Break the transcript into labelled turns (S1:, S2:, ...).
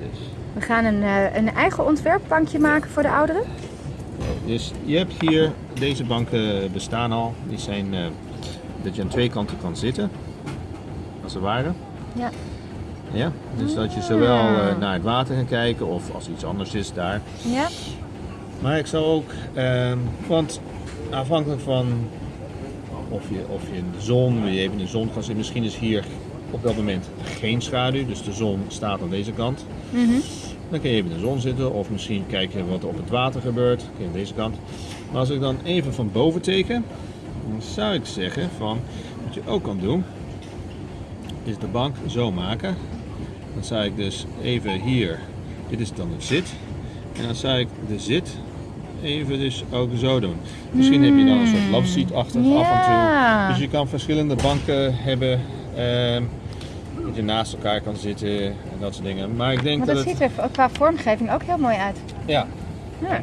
S1: Dus,
S2: We gaan een, eh, een eigen ontwerpbankje maken voor de ouderen.
S1: dus je hebt hier, deze banken bestaan al. Die zijn eh, dat je aan twee kanten kan zitten, als het ware.
S2: Ja.
S1: Ja, dus dat je zowel eh, naar het water kan kijken of als iets anders is daar.
S2: Ja.
S1: Maar ik zou ook, ehm, want afhankelijk van of je, of je in de zon, je even in de zon kan zitten, misschien is hier op dat moment geen schaduw, dus de zon staat aan deze kant.
S2: Mhm.
S1: Dan kun je even in de zon zitten of misschien kijken wat er op het water gebeurt, aan deze kant. Maar als ik dan even van boven teken, dan zou ik zeggen van, wat je ook kan doen, is de bank zo maken. Dan zou ik dus even hier, dit is dan het zit, en dan zou ik de zit even dus ook zo doen. Misschien heb je dan een soort love seat-achtig af en toe. Dus je kan verschillende banken hebben. Ehm, dat je naast elkaar kan zitten en dat soort dingen. Maar ik denk
S2: Maar
S1: dat
S2: ziet er qua vormgeving ook heel mooi uit.
S1: Ja.
S2: Ja.